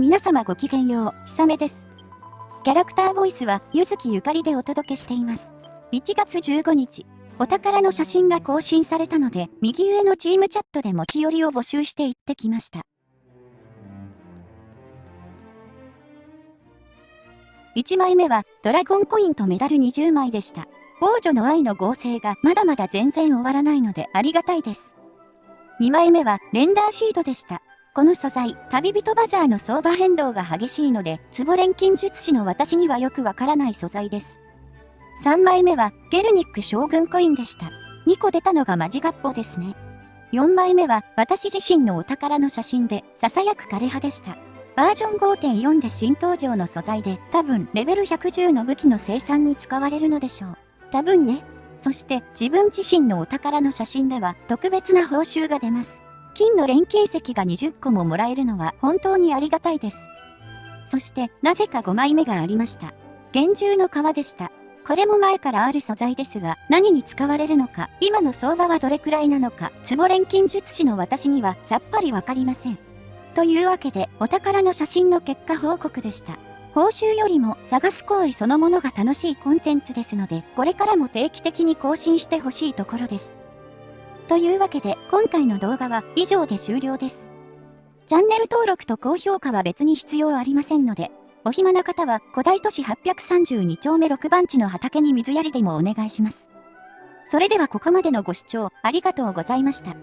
皆様ごきげんよう、ひさめです。キャラクターボイスは、ゆずきゆかりでお届けしています。1月15日、お宝の写真が更新されたので、右上のチームチャットで持ち寄りを募集していってきました。1枚目は、ドラゴンコインとメダル20枚でした。王女の愛の合成がまだまだ全然終わらないのでありがたいです。2枚目は、レンダーシートでした。この素材、旅人バザーの相場変動が激しいので、壺錬金術師の私にはよくわからない素材です。3枚目は、ゲルニック将軍コインでした。2個出たのがマジガッポですね。4枚目は、私自身のお宝の写真で、囁く枯葉でした。バージョン5.4で新登場の素材で、多分レベル110の武器の生産に使われるのでしょう。多分ね。そして自分自身のお宝の写真では特別な報酬が出ます。金の錬金石が20個ももらえるのは本当にありがたいです。そして、なぜか5枚目がありました。厳重の皮でした。これも前からある素材ですが、何に使われるのか、今の相場はどれくらいなのか、壺錬金術師の私にはさっぱりわかりません。というわけで、お宝の写真の結果報告でした。報酬よりも探す行為そのものが楽しいコンテンツですので、これからも定期的に更新してほしいところです。というわけで、今回の動画は以上で終了です。チャンネル登録と高評価は別に必要ありませんので、お暇な方は古代都市832丁目6番地の畑に水やりでもお願いします。それではここまでのご視聴ありがとうございました。